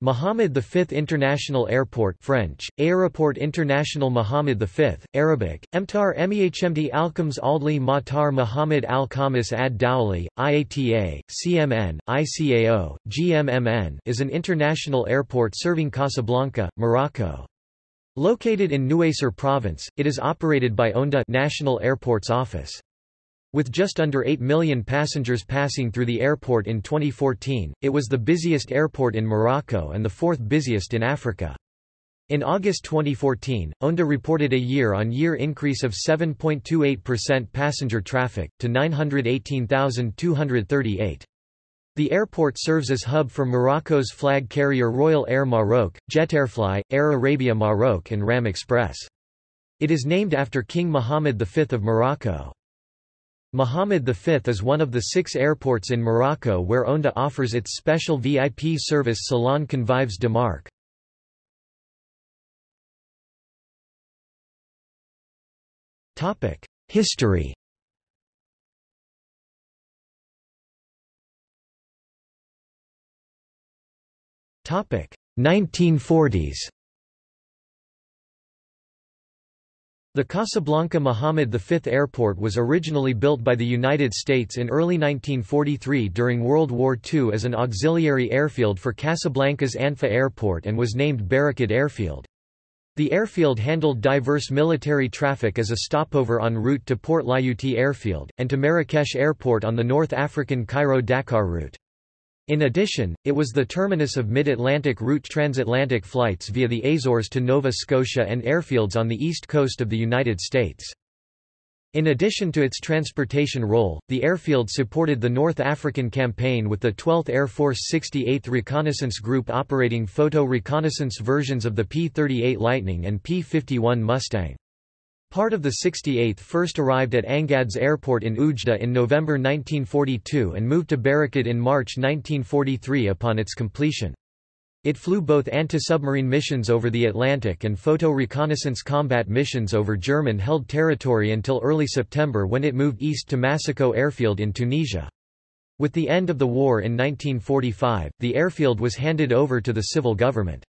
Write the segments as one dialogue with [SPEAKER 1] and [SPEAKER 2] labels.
[SPEAKER 1] Mohammed V International Airport French, Aéroport International Mohammed V, Arabic, Emtar Mehmd Alkams Aldli Matar Mohammed Al Ad Dowli, IATA, CMN, ICAO, GMMN is an international airport serving Casablanca, Morocco. Located in Nouaceur province, it is operated by ONDA National Airports Office. With just under 8 million passengers passing through the airport in 2014, it was the busiest airport in Morocco and the fourth busiest in Africa. In August 2014, ONDA reported a year-on-year -year increase of 7.28% passenger traffic, to 918,238. The airport serves as hub for Morocco's flag carrier Royal Air Maroc, Jetairfly, Air Arabia Maroc and RAM Express. It is named after King Mohammed V of Morocco. Mohammed V is one of the six airports in Morocco where ONDA offers its special VIP service Salon Convives de Marque. History Topic 1940s The Casablanca Mohammed V Airport was originally built by the United States in early 1943 during World War II as an auxiliary airfield for Casablanca's Anfa Airport and was named Berrechid Airfield. The airfield handled diverse military traffic as a stopover en route to Port Lyautey Airfield, and to Marrakesh Airport on the North African Cairo-Dakar route. In addition, it was the terminus of mid-Atlantic route transatlantic flights via the Azores to Nova Scotia and airfields on the east coast of the United States. In addition to its transportation role, the airfield supported the North African campaign with the 12th Air Force 68th Reconnaissance Group operating photo reconnaissance versions of the P-38 Lightning and P-51 Mustang. Part of the 68th first arrived at Angad's airport in Oujda in November 1942 and moved to Berrechid in March 1943 upon its completion. It flew both anti-submarine missions over the Atlantic and photo reconnaissance combat missions over German-held territory until early September when it moved east to Massicault Airfield in Tunisia. With the end of the war in 1945, the airfield was handed over to the civil government.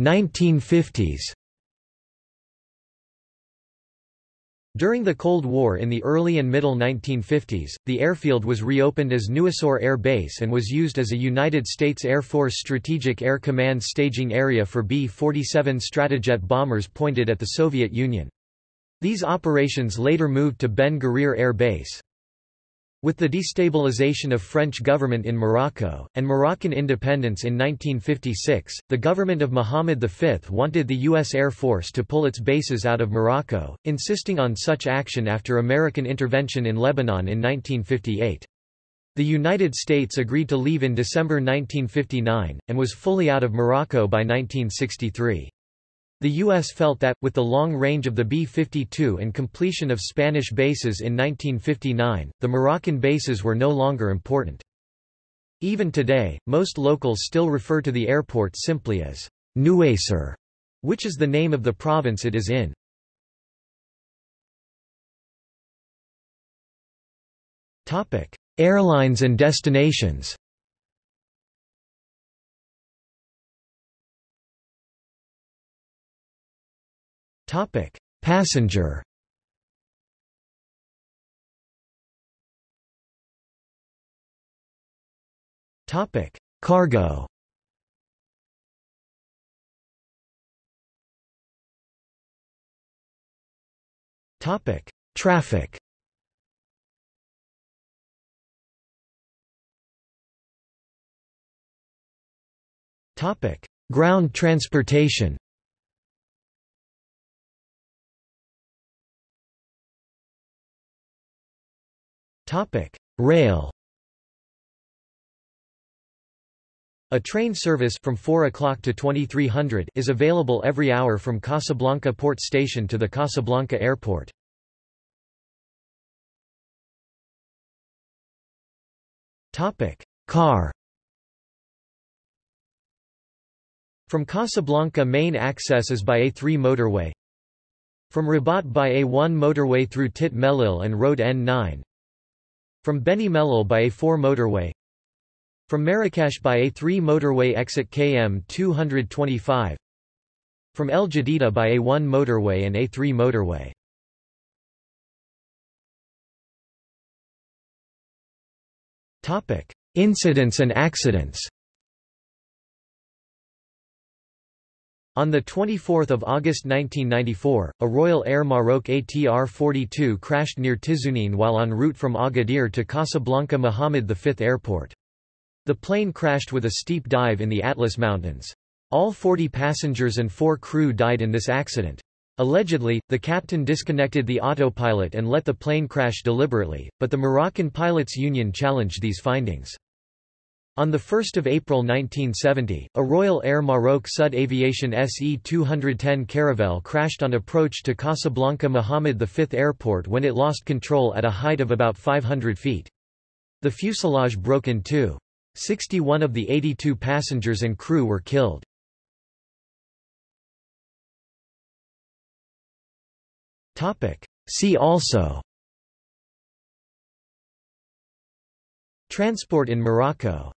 [SPEAKER 1] 1950s During the Cold War in the early and middle 1950s, the airfield was reopened as Nouaceur Air Base and was used as a United States Air Force Strategic Air Command staging area for B-47 Stratojet bombers pointed at the Soviet Union. These operations later moved to Ben Guerir Air Base. With the destabilization of French government in Morocco, and Moroccan independence in 1956, the government of Mohammed V wanted the U.S. Air Force to pull its bases out of Morocco, insisting on such action after American intervention in Lebanon in 1958. The United States agreed to leave in December 1959, and was fully out of Morocco by 1963. The U.S. felt that, with the long range of the B-52 and completion of Spanish bases in 1959, the Moroccan bases were no longer important. Even today, most locals still refer to the airport simply as Nouaceur, which is the name of the province it is in. Airlines and destinations Topic: Passenger. Topic: Cargo. Topic: Traffic. Topic: Ground transportation. Rail. A train service from 4 o'clock to 2300 is available every hour from Casablanca Port Station to the Casablanca Airport. Topic: Car. From Casablanca main access is by A3 motorway. From Rabat by A1 motorway through Tit Mellil and Road N9. From Beni Mellal by A4 motorway. From Marrakesh by A3 motorway exit KM 225 From El Jadida by A1 motorway and A3 motorway. Topic. Incidents and accidents On 24 August 1994, a Royal Air Maroc ATR-42 crashed near Tiznine while en route from Agadir to Casablanca Mohammed V Airport. The plane crashed with a steep dive in the Atlas Mountains. All 40 passengers and four crew died in this accident. Allegedly, the captain disconnected the autopilot and let the plane crash deliberately, but the Moroccan Pilots Union challenged these findings. On 1 April 1970, a Royal Air Maroc Sud Aviation SE-210 Caravelle crashed on approach to Casablanca Mohammed V Airport when it lost control at a height of about 500 feet. The fuselage broke in two. 61 of the 82 passengers and crew were killed. See also Transport in Morocco